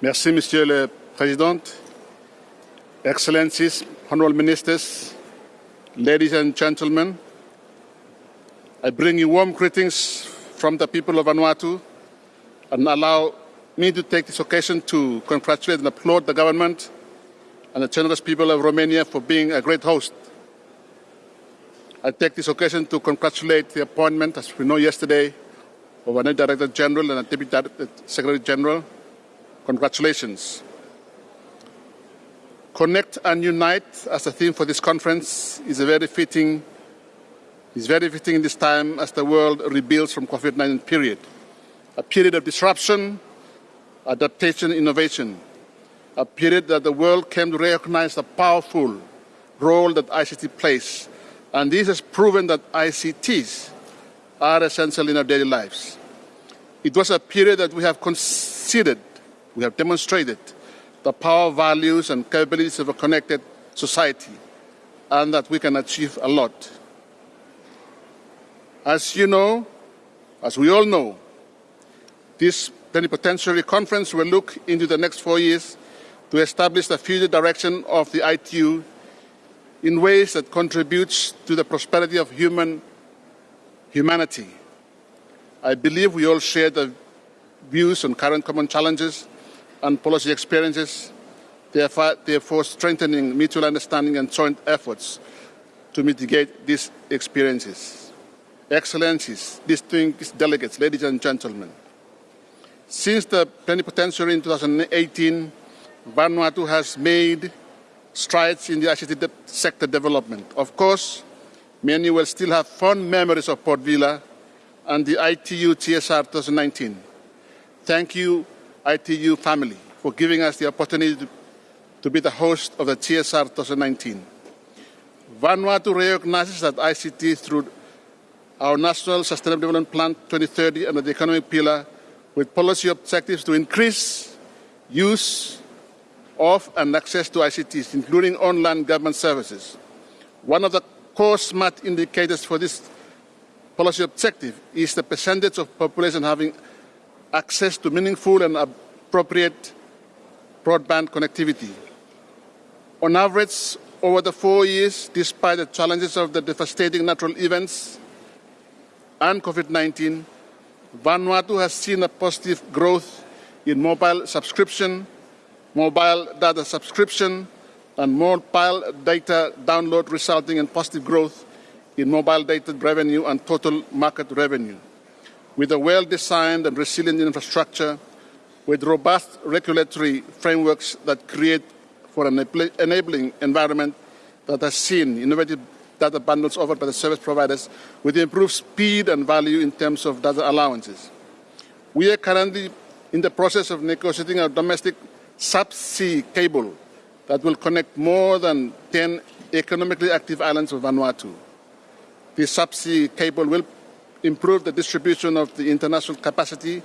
Merci, Monsieur le Président. Excellencies, Honorable Ministers, ladies and gentlemen, I bring you warm greetings from the people of Vanuatu and allow me to take this occasion to congratulate and applaud the government and the generous people of Romania for being a great host. I take this occasion to congratulate the appointment, as we know yesterday, of a new Director General and a Deputy Secretary General. Congratulations. Connect and Unite as a theme for this conference is a very fitting is very fitting in this time as the world rebuilds from COVID-19 period. A period of disruption, adaptation, innovation. A period that the world came to recognize the powerful role that ICT plays. And this has proven that ICTs are essential in our daily lives. It was a period that we have considered, we have demonstrated the power, values, and capabilities of a connected society, and that we can achieve a lot. As you know, as we all know, this plenipotentiary conference will look into the next four years to establish the future direction of the ITU in ways that contributes to the prosperity of human humanity. I believe we all share the views on current common challenges and policy experiences, therefore, therefore strengthening mutual understanding and joint efforts to mitigate these experiences. Excellencies, distinguished delegates, ladies and gentlemen, since the plenipotentiary in 2018, Vanuatu has made strides in the ICT sector development. Of course, many will still have fond memories of Port Vila and the ITU GSR 2019. Thank you, ITU family, for giving us the opportunity to, to be the host of the GSR 2019. Vanuatu recognizes that ICT through our National Sustainable Development Plan 2030 under the economic pillar with policy objectives to increase use of and access to ICTs, including online government services. One of the core SMART indicators for this policy objective is the percentage of population having access to meaningful and appropriate broadband connectivity. On average, over the four years, despite the challenges of the devastating natural events and COVID-19, Vanuatu has seen a positive growth in mobile subscription, mobile data subscription, and mobile data download resulting in positive growth in mobile data revenue and total market revenue. With a well-designed and resilient infrastructure, with robust regulatory frameworks that create for an enabling environment that has seen innovative data bundles offered by the service providers with improved speed and value in terms of data allowances. We are currently in the process of negotiating a domestic subsea cable that will connect more than 10 economically active islands of Vanuatu. This subsea cable will improve the distribution of the international capacity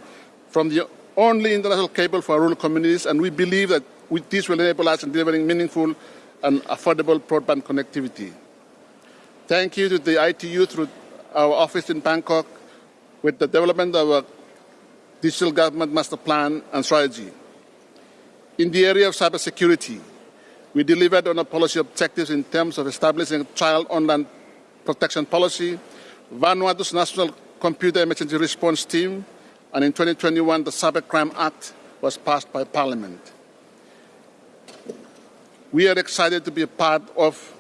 from the only international cable for rural communities, and we believe that this will enable us in delivering meaningful and affordable broadband connectivity. Thank you to the ITU through our office in Bangkok with the development of a digital government master plan and strategy. In the area of cybersecurity, we delivered on our policy objectives in terms of establishing a child online protection policy, Vanuatu's National Computer Emergency Response Team, and in 2021 the Cybercrime Act was passed by Parliament. We are excited to be a part of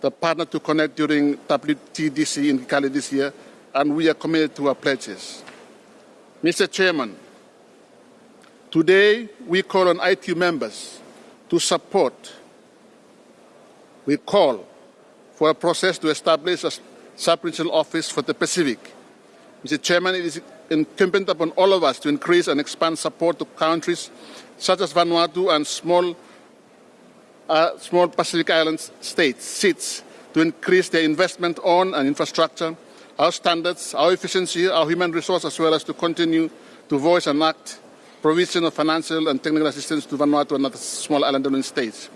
the Partner to Connect during WTDC in Kigali this year, and we are committed to our pledges. Mr. Chairman, today we call on ITU members to support, we call for a process to establish a sub-regional office for the Pacific. Mr. Chairman, it is incumbent upon all of us to increase and expand support to countries such as Vanuatu and small uh, small Pacific Island states, SIDS, to increase their investment on and infrastructure, our standards, our efficiency, our human resource, as well as to continue to voice and act provision of financial and technical assistance to Vanuatu and other small island states.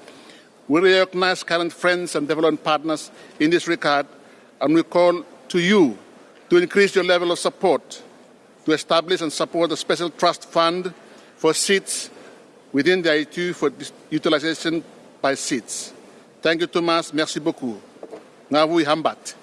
We recognize current friends and development partners in this regard, and we call to you to increase your level of support to establish and support a special trust fund for SIDS within the ITU for utilization by SIDS. Thank you, Thomas. Merci beaucoup. Ngavui Hambat.